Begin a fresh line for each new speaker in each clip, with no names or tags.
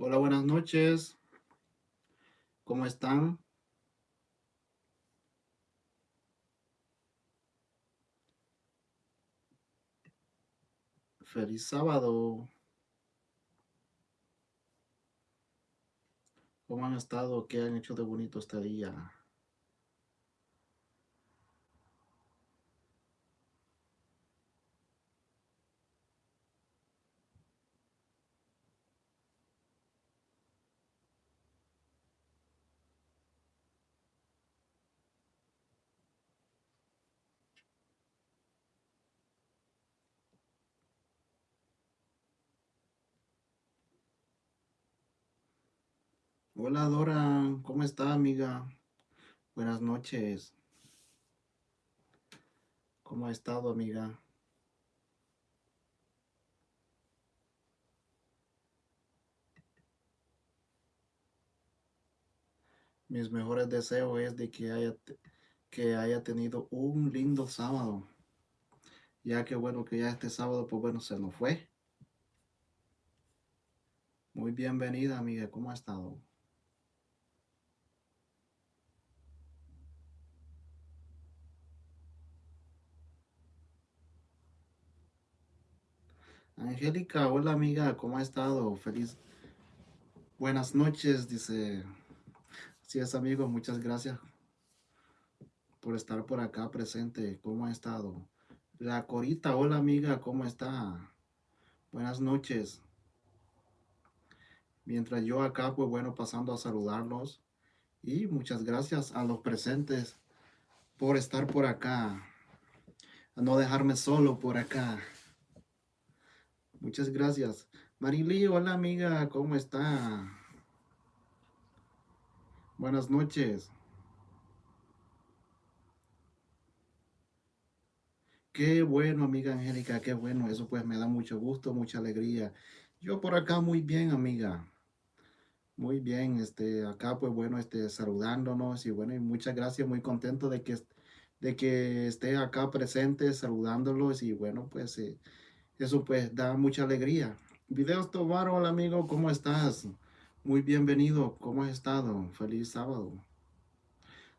Hola, buenas noches. ¿Cómo están? Feliz sábado. ¿Cómo han estado? ¿Qué han hecho de bonito este día? Hola Dora, ¿cómo está amiga? Buenas noches. ¿Cómo ha estado amiga? Mis mejores deseos es de que haya, que haya tenido un lindo sábado. Ya que bueno, que ya este sábado, pues bueno, se nos fue. Muy bienvenida amiga, ¿cómo ha estado? Angélica, hola amiga, ¿cómo ha estado? Feliz. Buenas noches, dice. Así es, amigo, muchas gracias por estar por acá presente. ¿Cómo ha estado? La Corita, hola amiga, ¿cómo está? Buenas noches. Mientras yo acá, pues bueno, pasando a saludarlos. Y muchas gracias a los presentes por estar por acá. No dejarme solo por acá. Muchas gracias. Marily, hola amiga, ¿cómo está? Buenas noches. Qué bueno, amiga Angélica, qué bueno. Eso pues me da mucho gusto, mucha alegría. Yo por acá muy bien, amiga. Muy bien, este, acá pues bueno, este, saludándonos y bueno, y muchas gracias, muy contento de que, de que esté acá presente saludándolos y bueno, pues eh, eso pues da mucha alegría. Videos Tobar, hola amigo, ¿cómo estás? Muy bienvenido, ¿cómo has estado? Feliz sábado.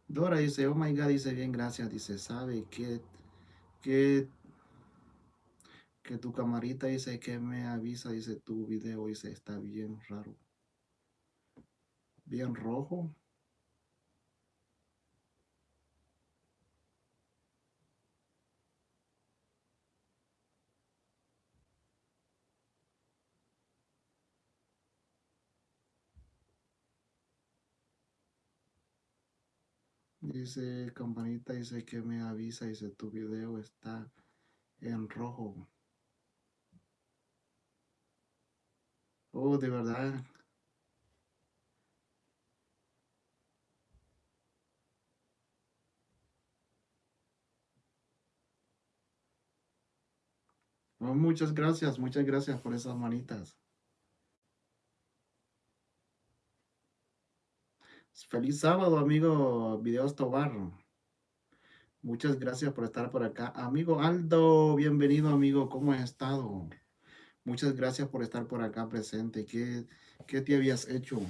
Dora dice, oh my God, dice bien, gracias, dice, sabe que, que, que tu camarita dice que me avisa, dice tu video, dice, está bien raro. Bien rojo. Dice campanita, dice que me avisa, dice tu video está en rojo. Oh, de verdad. Oh, muchas gracias, muchas gracias por esas manitas. Feliz sábado, amigo Videos Tobar. Muchas gracias por estar por acá. Amigo Aldo, bienvenido, amigo. ¿Cómo has estado? Muchas gracias por estar por acá presente. ¿Qué, qué te habías hecho?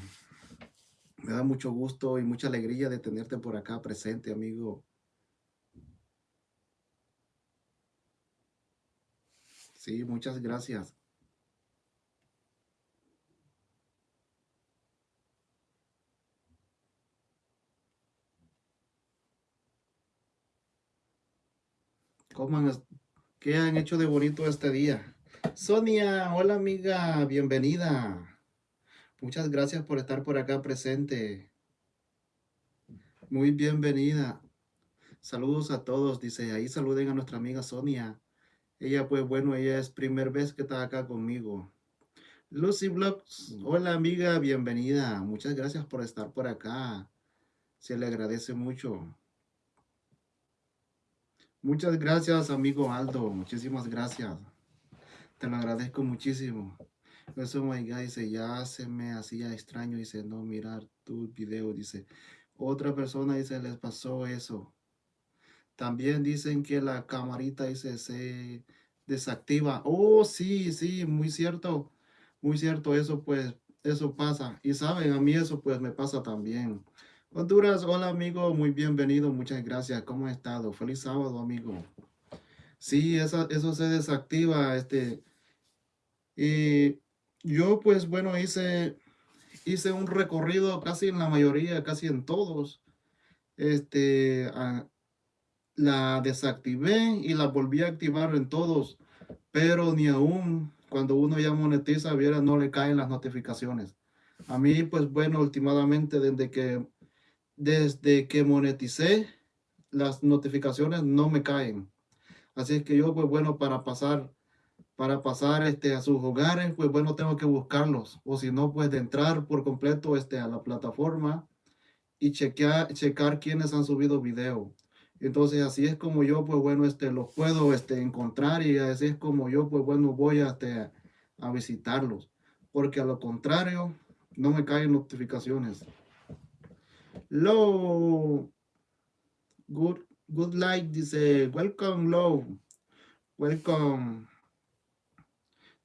Me da mucho gusto y mucha alegría de tenerte por acá presente, amigo. Sí, muchas gracias. ¿Qué han hecho de bonito este día? Sonia, hola amiga, bienvenida. Muchas gracias por estar por acá presente. Muy bienvenida. Saludos a todos, dice, ahí saluden a nuestra amiga Sonia. Ella, pues bueno, ella es primer vez que está acá conmigo. Lucy Vlogs, hola amiga, bienvenida. Muchas gracias por estar por acá. Se le agradece mucho. Muchas gracias, amigo Aldo. Muchísimas gracias. Te lo agradezco muchísimo. Eso, my God, dice, ya se me hacía extraño, dice, no mirar tu video, dice. Otra persona, dice, les pasó eso. También dicen que la camarita, dice, se desactiva. Oh, sí, sí, muy cierto. Muy cierto eso, pues, eso pasa. Y saben, a mí eso pues me pasa también. Honduras, hola amigo, muy bienvenido, muchas gracias. ¿Cómo ha estado? Feliz sábado, amigo. Sí, eso, eso se desactiva, este, y yo pues bueno, hice, hice un recorrido casi en la mayoría, casi en todos. Este, la desactivé y la volví a activar en todos, pero ni aún cuando uno ya monetiza, viera, no le caen las notificaciones. A mí, pues bueno, últimamente desde que, desde que moneticé, las notificaciones no me caen. Así es que yo, pues bueno, para pasar, para pasar este, a sus hogares, pues bueno, tengo que buscarlos. O si no, pues de entrar por completo este, a la plataforma y chequear, checar quiénes han subido video. Entonces así es como yo, pues bueno, este, los puedo este, encontrar y así es como yo, pues bueno, voy a, este, a visitarlos. Porque a lo contrario, no me caen notificaciones. Low, good, good light dice, welcome Low, welcome.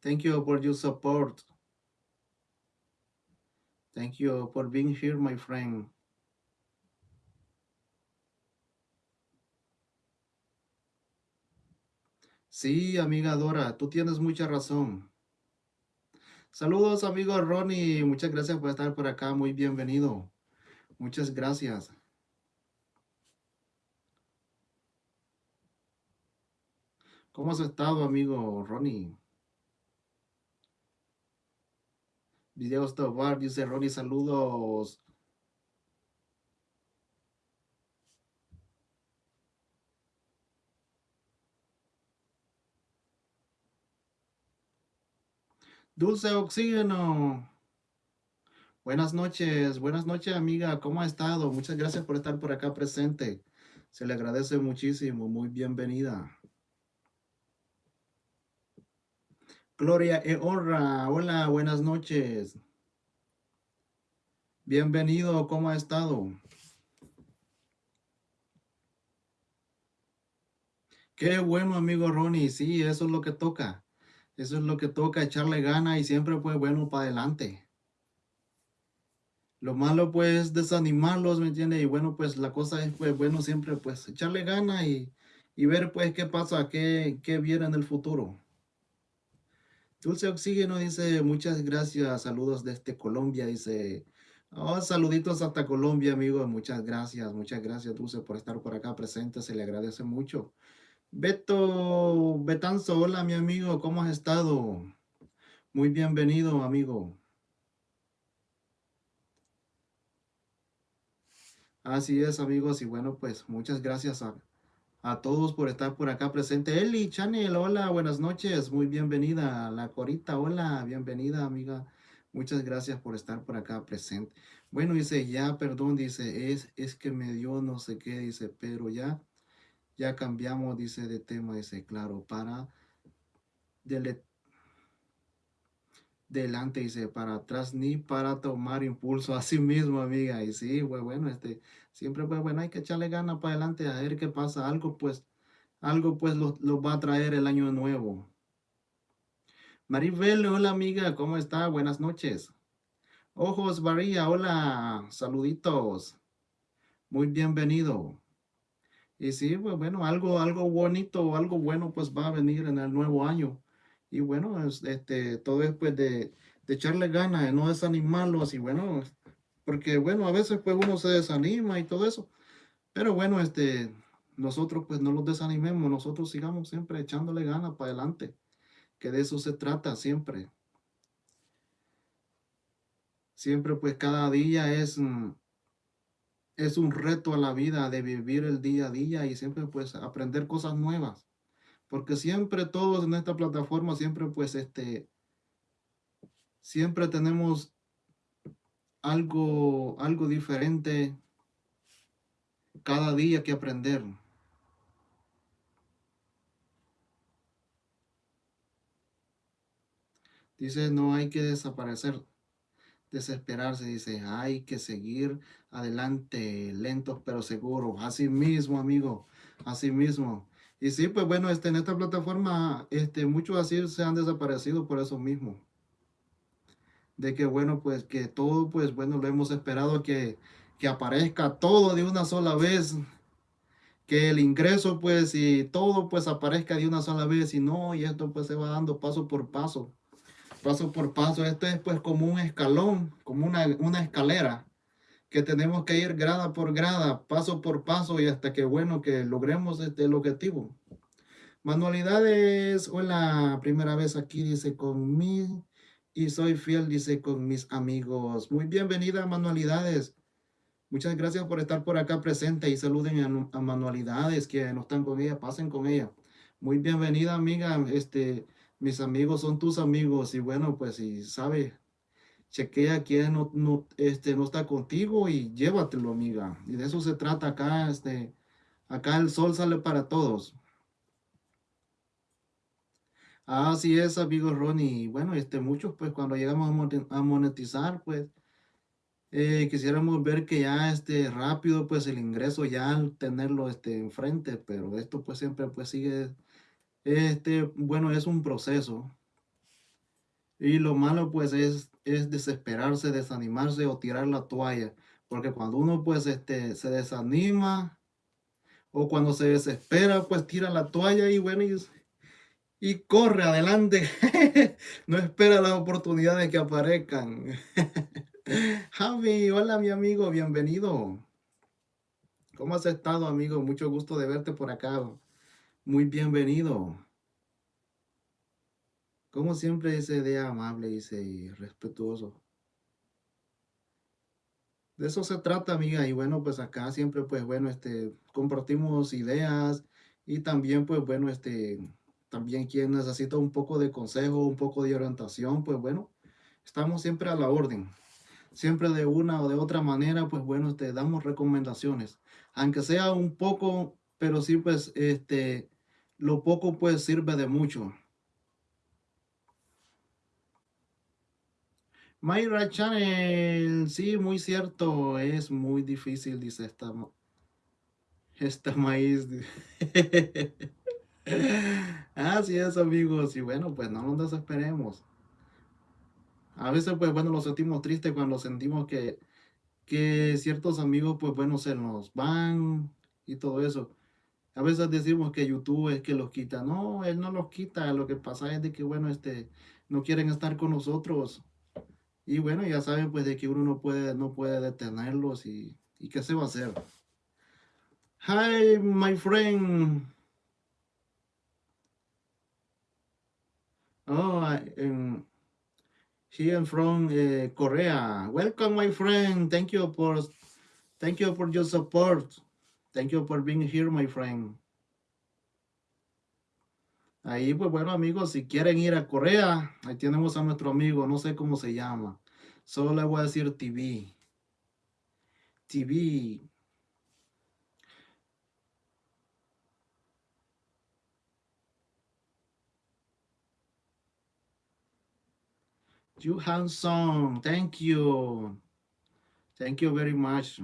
Thank you for your support. Thank you for being here, my friend. Sí, amiga Dora, tú tienes mucha razón. Saludos, amigo Ronnie. Muchas gracias por estar por acá. Muy bienvenido. Muchas gracias. ¿Cómo has estado, amigo Ronnie? Videos Tobar, dice Ronnie, saludos. Dulce Oxígeno. Buenas noches, buenas noches amiga, ¿cómo ha estado? Muchas gracias por estar por acá presente. Se le agradece muchísimo, muy bienvenida. Gloria e honra, hola, buenas noches. Bienvenido, ¿cómo ha estado? Qué bueno, amigo Ronnie, sí, eso es lo que toca. Eso es lo que toca, echarle gana y siempre pues bueno para adelante. Lo malo pues desanimarlos, ¿me entiendes? Y bueno, pues la cosa es pues bueno siempre pues echarle gana y, ver pues qué pasa, qué, qué viene en el futuro. Dulce Oxígeno dice, muchas gracias, saludos desde Colombia, dice, oh, saluditos hasta Colombia, amigo, muchas gracias, muchas gracias, Dulce, por estar por acá presente, se le agradece mucho. Beto Betanzo, hola mi amigo, ¿cómo has estado? Muy bienvenido, amigo. Así es, amigos, y bueno, pues muchas gracias a, a todos por estar por acá presente. Eli, Chanel, hola, buenas noches, muy bienvenida. La Corita, hola, bienvenida, amiga. Muchas gracias por estar por acá presente. Bueno, dice, ya, perdón, dice, es, es que me dio no sé qué, dice, pero ya ya cambiamos, dice, de tema, dice, claro, para delante, dice, para atrás, ni para tomar impulso a sí mismo, amiga. Y sí, pues bueno, este, siempre, pues bueno, hay que echarle ganas para adelante a ver qué pasa. Algo, pues, algo, pues, lo va a traer el año nuevo. Maribel, hola, amiga, ¿cómo está? Buenas noches. Ojos María, hola, saluditos. Muy bienvenido. Y sí, pues bueno, algo, algo bonito, algo bueno pues va a venir en el nuevo año. Y bueno, este, todo es pues de, echarle ganas, de no desanimarlos y bueno, porque bueno, a veces pues uno se desanima y todo eso. Pero bueno, este, nosotros pues no los desanimemos, nosotros sigamos siempre echándole ganas para adelante, que de eso se trata siempre. Siempre pues cada día es... Mm, es un reto a la vida de vivir el día a día y siempre pues aprender cosas nuevas. Porque siempre todos en esta plataforma, siempre pues este, siempre tenemos algo, algo diferente cada día que aprender. Dice, no hay que desaparecer desesperarse, dice, hay que seguir adelante, lentos pero seguros. Así mismo, amigo, así mismo. Y sí, pues bueno, este, en esta plataforma, este, muchos así se han desaparecido por eso mismo. de que bueno, pues que todo, pues bueno, lo hemos esperado que, que aparezca todo de una sola vez, que el ingreso pues y todo pues aparezca de una sola vez y no, y esto pues se va dando paso por paso, paso por paso, esto es pues como un escalón, como una, una escalera, que tenemos que ir grada por grada, paso por paso y hasta que bueno, que logremos este, objetivo. Manualidades, hola, primera vez aquí, dice conmigo y soy fiel, dice, con mis amigos. Muy bienvenida, Manualidades. Muchas gracias por estar por acá presente y saluden a, Manualidades que no están con ella, pasen con ella. Muy bienvenida, amiga. Este, mis amigos son tus amigos y bueno, pues si sabe, chequea quién no, no, este, no está contigo y llévatelo, amiga. Y de eso se trata acá, este, acá el sol sale para todos. Así es, amigo Ronnie. Bueno, este, muchos, pues, cuando llegamos a monetizar, pues, eh, quisiéramos ver que ya, este, rápido, pues, el ingreso ya al tenerlo, este, enfrente, pero esto, pues, siempre, pues, sigue, este, bueno, es un proceso. Y lo malo, pues, es, es desesperarse, desanimarse o tirar la toalla, porque cuando uno, pues, este, se desanima o cuando se desespera, pues, tira la toalla y, bueno, y y corre adelante. no espera las oportunidades que aparezcan. Javi, hola mi amigo, bienvenido. ¿Cómo has estado, amigo? Mucho gusto de verte por acá. Muy bienvenido. Como siempre, ese día amable y respetuoso. De eso se trata, amiga. Y bueno, pues acá siempre, pues bueno, este, compartimos ideas y también, pues bueno, este, también quien necesita un poco de consejo, un poco de orientación, pues bueno, estamos siempre a la orden. Siempre de una o de otra manera, pues bueno, te damos recomendaciones. Aunque sea un poco, pero sí, pues, este, lo poco pues sirve de mucho. Mayra Channel, sí, muy cierto, es muy difícil, dice esta, esta maíz. Así es, amigos. Y bueno, pues no nos desesperemos. A veces, pues bueno, lo sentimos triste cuando sentimos que, que ciertos amigos, pues bueno, se nos van y todo eso. A veces decimos que YouTube es que los quita. No, él no los quita. Lo que pasa es de que, bueno, este, no quieren estar con nosotros. Y bueno, ya saben, pues, de que uno no puede, no puede detenerlos y, y qué se va a hacer. Hi, my friend. Oh, um, here from Korea. Welcome, my friend. Thank you for thank you for your support. Thank you for being here, my friend. Ahí, pues bueno, amigos, si quieren ir a Corea, ahí tenemos a nuestro amigo, no sé cómo se llama. Solo le voy a decir TV. TV. Johansson, thank you. Thank you very much.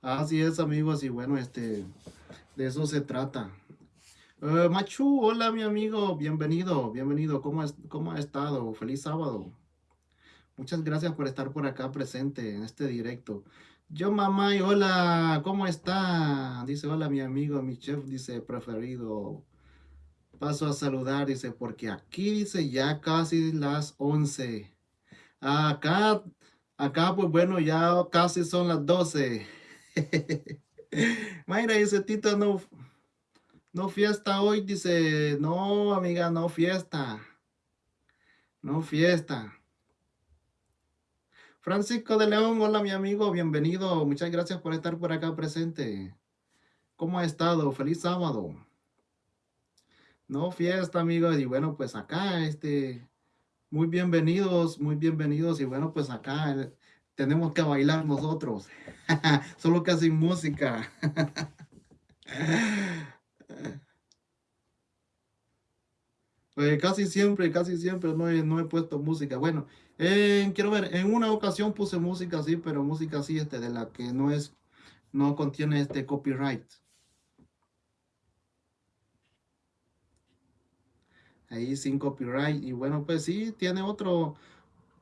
Así es, amigos, y bueno, este, de eso se trata. Uh, Machu, hola, mi amigo, bienvenido, bienvenido, ¿Cómo, es, ¿cómo ha estado? Feliz sábado. Muchas gracias por estar por acá presente en este directo. Yo, mamá, hola, ¿cómo está? Dice, hola, mi amigo, mi chef, dice, preferido paso a saludar, dice, porque aquí dice ya casi las 11. Acá, acá pues bueno, ya casi son las 12. Mayra dice, Tito, no, no fiesta hoy, dice, no, amiga, no fiesta. No fiesta. Francisco de León, hola mi amigo, bienvenido. Muchas gracias por estar por acá presente. ¿Cómo ha estado? Feliz sábado. No, fiesta, amigos. Y bueno, pues acá, este, muy bienvenidos, muy bienvenidos. Y bueno, pues acá tenemos que bailar nosotros. Solo que sin música. Pues casi siempre, casi siempre no he, no he puesto música. Bueno, quiero ver, en una ocasión puse música así, pero música así, este, de la que no es, no contiene este copyright. ahí sin copyright. Y bueno, pues sí, tiene otro,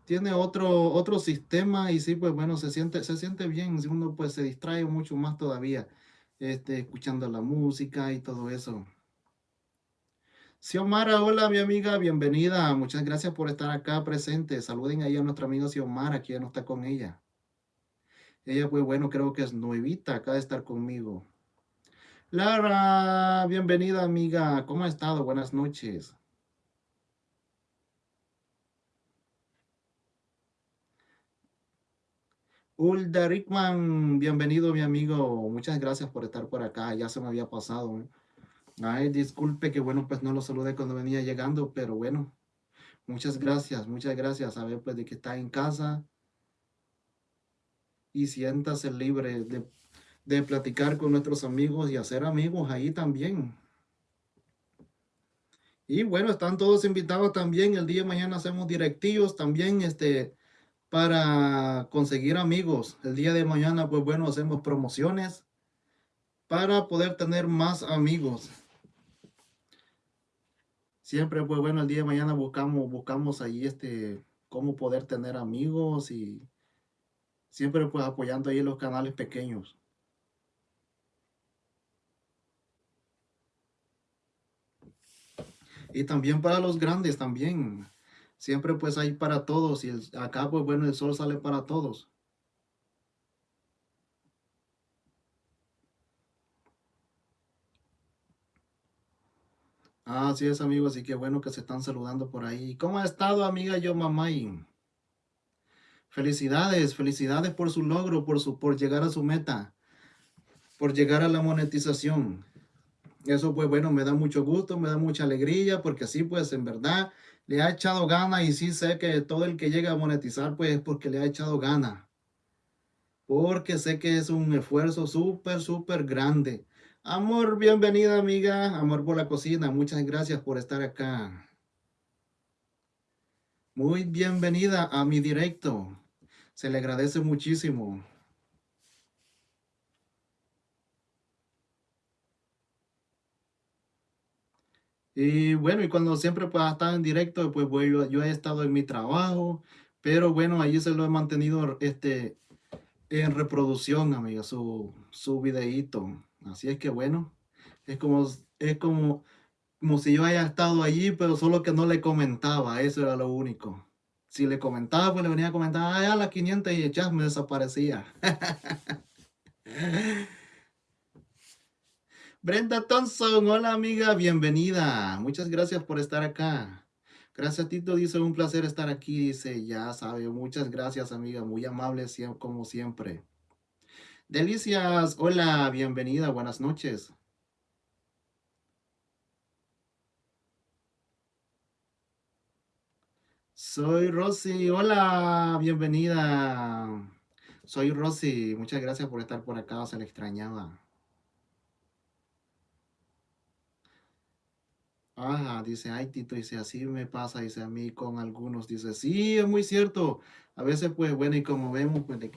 tiene otro, otro sistema y sí, pues bueno, se siente, se siente bien. Si uno pues se distrae mucho más todavía, este, escuchando la música y todo eso. Xiomara, hola mi amiga, bienvenida. Muchas gracias por estar acá presente. Saluden ahí a nuestra amiga Xiomara, que ya no está con ella. Ella, pues bueno, creo que es nuevita acá de estar conmigo. Lara, bienvenida amiga. ¿Cómo ha estado? Buenas noches. Ulda Rickman, bienvenido mi amigo. Muchas gracias por estar por acá. Ya se me había pasado. ¿eh? Ay, disculpe que bueno, pues no lo saludé cuando venía llegando, pero bueno. Muchas gracias, muchas gracias. A ver, pues de que está en casa. Y siéntase libre de, de platicar con nuestros amigos y hacer amigos ahí también. Y bueno, están todos invitados también. El día de mañana hacemos directivos también, este, para conseguir amigos. El día de mañana, pues bueno, hacemos promociones para poder tener más amigos. Siempre, pues bueno, el día de mañana buscamos, buscamos ahí este, cómo poder tener amigos y siempre pues apoyando ahí los canales pequeños. Y también para los grandes también. Siempre pues hay para todos y acá pues bueno el sol sale para todos. Así es amigos, y qué bueno que se están saludando por ahí. ¿Cómo ha estado amiga yo mamay? Felicidades, felicidades por su logro, por, su, por llegar a su meta, por llegar a la monetización. Eso pues bueno, me da mucho gusto, me da mucha alegría, porque así pues en verdad le ha echado gana y sí sé que todo el que llega a monetizar pues es porque le ha echado gana. Porque sé que es un esfuerzo súper, súper grande. Amor, bienvenida amiga, amor por la cocina, muchas gracias por estar acá. Muy bienvenida a mi directo, se le agradece muchísimo. Y bueno, y cuando siempre pues estado en directo, pues yo, he estado en mi trabajo, pero bueno, allí se lo he mantenido este, en reproducción, amiga, su, su videíto. Así es que bueno, es como, es como, como si yo haya estado allí, pero solo que no le comentaba, eso era lo único. Si le comentaba, pues le venía a comentar, ah, a las 500 y ya me desaparecía. Brenda Thompson, hola amiga, bienvenida. Muchas gracias por estar acá. Gracias Tito, dice, un placer estar aquí, dice, ya sabe, muchas gracias amiga, muy amable como siempre. Delicias, hola, bienvenida, buenas noches. Soy Rosy, hola, bienvenida. Soy Rosy, muchas gracias por estar por acá, se le extrañaba. Ajá, dice, ay Tito, dice, así me pasa, dice a mí con algunos, dice, sí, es muy cierto, a veces pues bueno, y como vemos, pues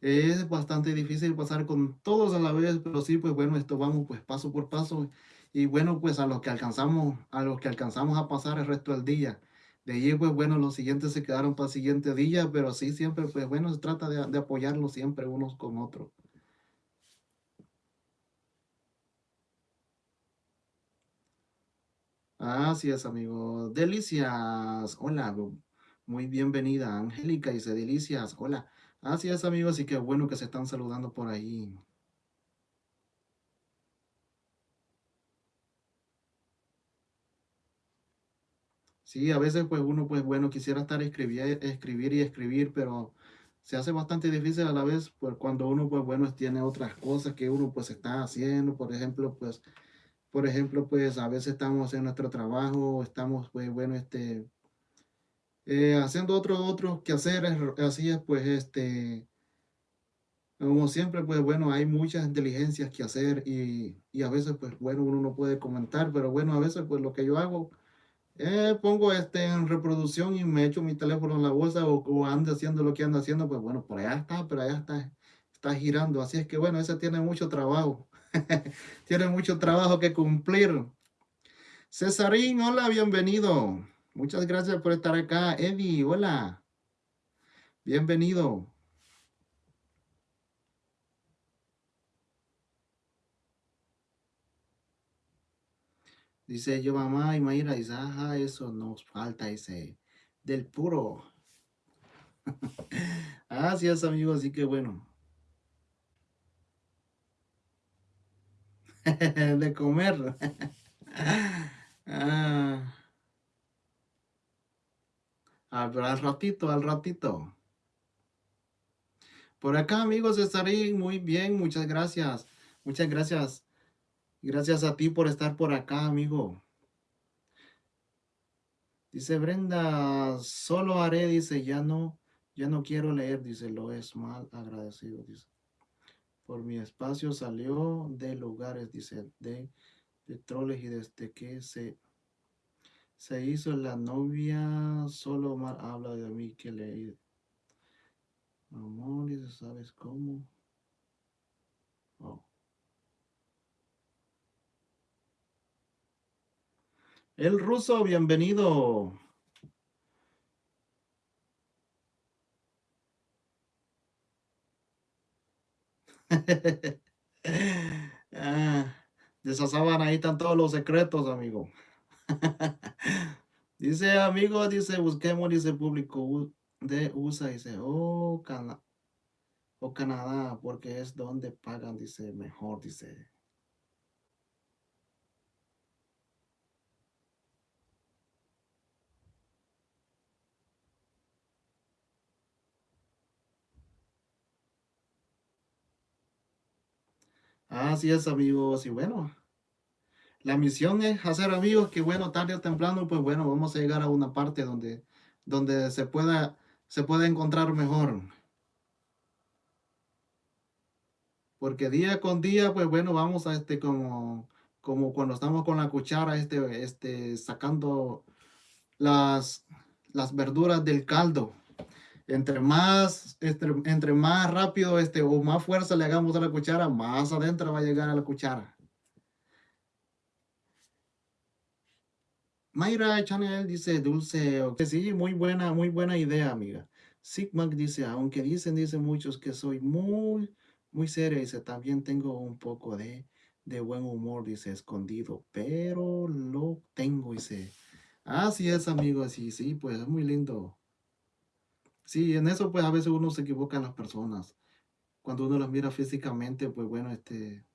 es bastante difícil pasar con todos a la vez, pero sí, pues bueno, esto vamos pues paso por paso, y bueno, pues a los que alcanzamos, a los que alcanzamos a pasar el resto del día, de ahí pues bueno, los siguientes se quedaron para el siguiente día, pero sí, siempre pues bueno, se trata de, de apoyarlos siempre unos con otros. Así es, amigo. Delicias. Hola, muy bienvenida. Angélica dice, Delicias. Hola. Así es, amigos, y qué bueno que se están saludando por ahí. Sí, a veces pues uno pues bueno quisiera estar escribir, escribir y escribir, pero se hace bastante difícil a la vez pues cuando uno pues bueno tiene otras cosas que uno pues está haciendo, por ejemplo pues por ejemplo, pues a veces estamos en nuestro trabajo, estamos, pues bueno, este, eh, haciendo otros otros quehaceres, así es, pues este, como siempre, pues bueno, hay muchas inteligencias que hacer y, y, a veces, pues bueno, uno no puede comentar, pero bueno, a veces, pues lo que yo hago, eh, pongo este en reproducción y me echo mi teléfono en la bolsa o, o ando haciendo lo que ando haciendo, pues bueno, por allá está, pero allá está, está girando, así es que bueno, ese tiene mucho trabajo. Tiene mucho trabajo que cumplir. Cesarín, hola, bienvenido. Muchas gracias por estar acá. Eddie, hola. Bienvenido. Dice yo, mamá y Mayra, dice, ajá, eso nos falta, ese del puro. Así es, amigo, así que bueno. de comer. ah. Al ratito, al ratito. Por acá, amigos, estaré muy bien. Muchas gracias. Muchas gracias. Gracias a ti por estar por acá, amigo. Dice Brenda, solo haré, dice, ya no, ya no quiero leer, dice, lo es mal agradecido, dice. Por mi espacio salió de lugares, dice, de petróleo y desde que se, se hizo la novia, solo mal habla de mí que le... Amor, ¿sabes cómo? Oh. El ruso, bienvenido. ah, de ahí están todos los secretos, amigo. dice, amigo, dice, busquemos, dice, público de USA, dice, oh, Cana o Canadá, porque es donde pagan, dice, mejor, dice. Así es, amigos. Y bueno, la misión es hacer amigos que, bueno, tarde o temprano, pues bueno, vamos a llegar a una parte donde, donde se pueda, se pueda encontrar mejor. Porque día con día, pues bueno, vamos a este como, como cuando estamos con la cuchara, este, este, sacando las, las verduras del caldo entre más, entre, entre, más rápido este, o más fuerza le hagamos a la cuchara, más adentro va a llegar a la cuchara. Mayra Chanel dice, dulce, que sí, muy buena, muy buena idea, amiga. Sigma dice, aunque dicen, dicen muchos que soy muy, muy seria, dice, también tengo un poco de, de buen humor, dice, escondido, pero lo tengo, dice. Así es, amigo, sí, sí, pues es muy lindo Sí, en eso pues a veces uno se equivoca en las personas. Cuando uno las mira físicamente, pues bueno, este,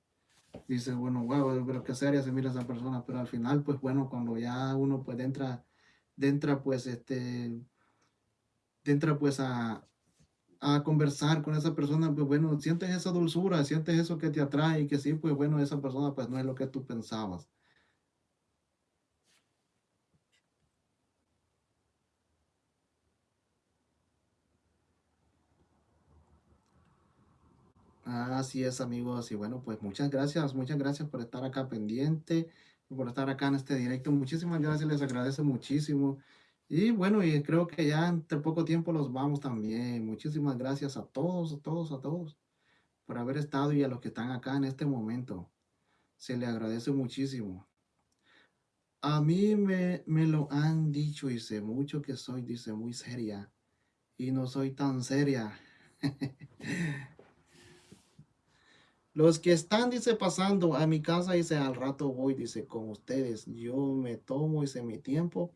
dice, bueno, wow, pero qué seria se mira esa persona, pero al final, pues bueno, cuando ya uno pues entra, entra pues este, entra pues a, a conversar con esa persona, pues bueno, sientes esa dulzura, sientes eso que te atrae y que sí, pues bueno, esa persona pues no es lo que tú pensabas. Así es, amigos. Y bueno, pues muchas gracias, muchas gracias por estar acá pendiente, por estar acá en este directo. Muchísimas gracias, les agradezco muchísimo. Y bueno, y creo que ya entre poco tiempo los vamos también. Muchísimas gracias a todos, a todos, a todos por haber estado y a los que están acá en este momento. Se le agradece muchísimo. A mí me, me lo han dicho, dice, mucho que soy, dice, muy seria. Y no soy tan seria. Los que están, dice, pasando a mi casa, dice, al rato voy, dice, con ustedes. Yo me tomo, dice, mi tiempo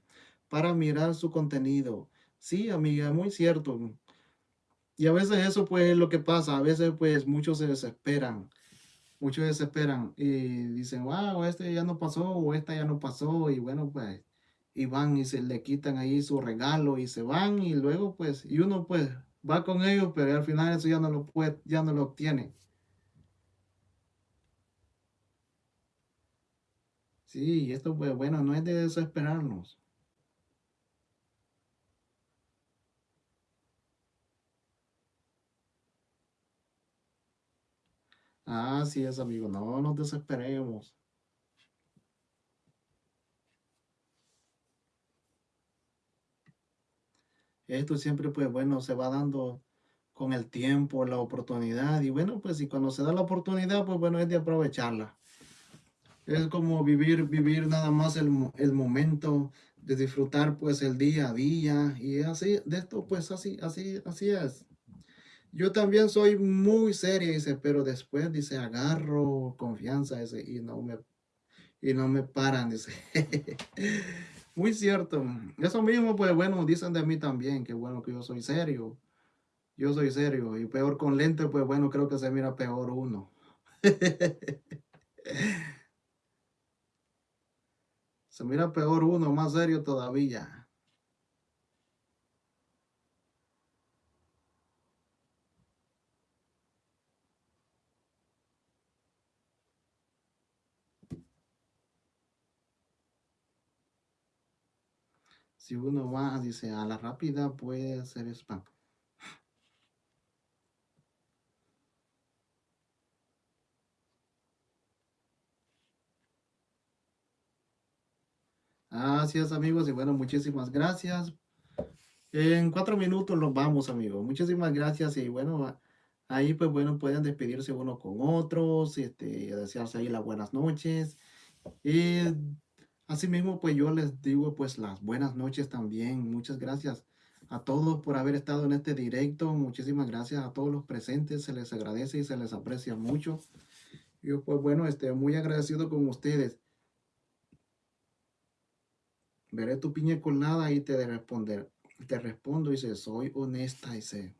para mirar su contenido. Sí, amiga, muy cierto. Y a veces eso, pues, es lo que pasa. A veces, pues, muchos se desesperan. Muchos se desesperan y dicen, wow, este ya no pasó o esta ya no pasó. Y bueno, pues, y van y se le quitan ahí su regalo y se van y luego, pues, y uno, pues, va con ellos, pero al final eso ya no lo puede, ya no lo obtiene. Sí, esto pues bueno, no es de desesperarnos. Así es, amigo, no nos desesperemos. Esto siempre, pues bueno, se va dando con el tiempo, la oportunidad. Y bueno, pues si cuando se da la oportunidad, pues bueno, es de aprovecharla. Es como vivir, vivir nada más el, el momento de disfrutar pues el día a día y así, de esto pues así, así, así es. Yo también soy muy seria, dice, pero después dice, agarro confianza ese y no me, y no me paran, dice. muy cierto. Eso mismo, pues bueno, dicen de mí también, que bueno que yo soy serio. Yo soy serio y peor con lente, pues bueno, creo que se mira peor uno. Se mira peor uno, más serio todavía. Si uno va, dice, a la rápida puede ser spam. Así es, amigos, y bueno, muchísimas gracias. En cuatro minutos nos vamos, amigos. Muchísimas gracias y bueno, ahí pues bueno, pueden despedirse uno con otros, este, desearse ahí las buenas noches. Y asimismo, pues yo les digo pues las buenas noches también. Muchas gracias a todos por haber estado en este directo. Muchísimas gracias a todos los presentes. Se les agradece y se les aprecia mucho. Yo pues bueno, este, muy agradecido con ustedes veré tu piña colada y te de responder. Te respondo dice, soy honesta, dice.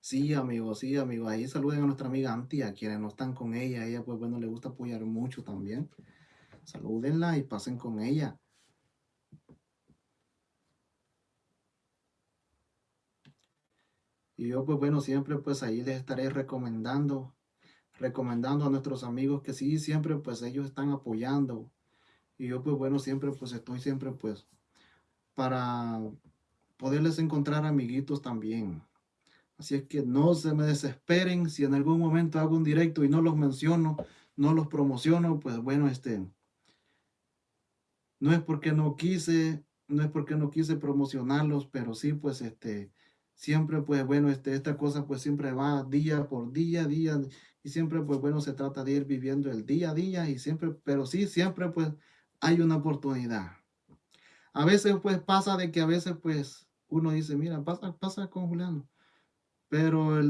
Sí, amigo, sí, amigo. Ahí saluden a nuestra amiga Antia, quienes no están con ella. Ella, pues bueno, le gusta apoyar mucho también. Salúdenla y pasen con ella. Y yo, pues bueno, siempre pues ahí les estaré recomendando, recomendando a nuestros amigos que sí, siempre pues ellos están apoyando, y yo pues bueno, siempre pues estoy siempre pues para poderles encontrar amiguitos también. Así es que no se me desesperen si en algún momento hago un directo y no los menciono, no los promociono, pues bueno, este, no es porque no quise, no es porque no quise promocionarlos, pero sí, pues este, siempre pues bueno, este, esta cosa pues siempre va día por día, día, y siempre pues bueno, se trata de ir viviendo el día a día y siempre, pero sí, siempre pues hay una oportunidad. A veces pues pasa de que a veces pues uno dice, mira, pasa, pasa con Juliano. Pero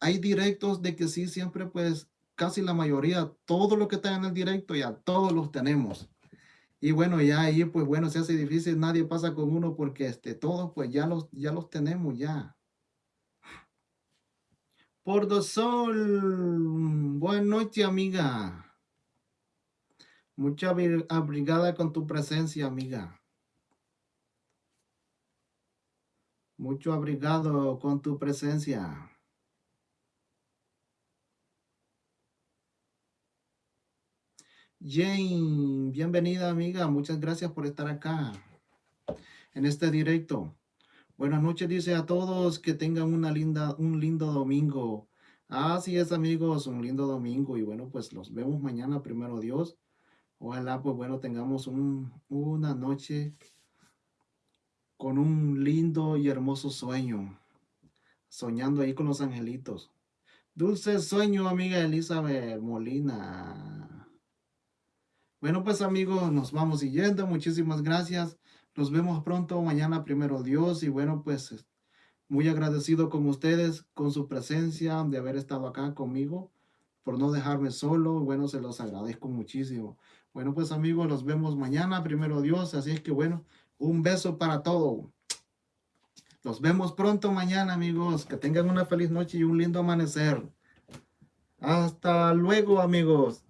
hay directos de que sí, siempre pues casi la mayoría, todo lo que está en el directo ya todos los tenemos. Y bueno, ya ahí pues bueno, se hace difícil, nadie pasa con uno porque este, todos pues ya los, ya los tenemos ya. Por do sol, buenas noches amiga. Mucha abrigada con tu presencia, amiga. Mucho abrigado con tu presencia. Jane, bienvenida amiga. Muchas gracias por estar acá en este directo. Buenas noches, dice a todos que tengan una linda, un lindo domingo. Así es, amigos, un lindo domingo. Y bueno, pues los vemos mañana, primero Dios. Ojalá, pues bueno, tengamos una noche con un lindo y hermoso sueño. Soñando ahí con los angelitos. Dulce sueño, amiga Elizabeth Molina. Bueno, pues amigos, nos vamos yendo. Muchísimas gracias. Nos vemos pronto mañana, primero Dios. Y bueno, pues muy agradecido con ustedes, con su presencia, de haber estado acá conmigo, por no dejarme solo. Bueno, se los agradezco muchísimo. Bueno, pues amigos, nos vemos mañana, primero Dios. Así es que bueno, un beso para todo. Nos vemos pronto mañana, amigos. Que tengan una feliz noche y un lindo amanecer. Hasta luego, amigos.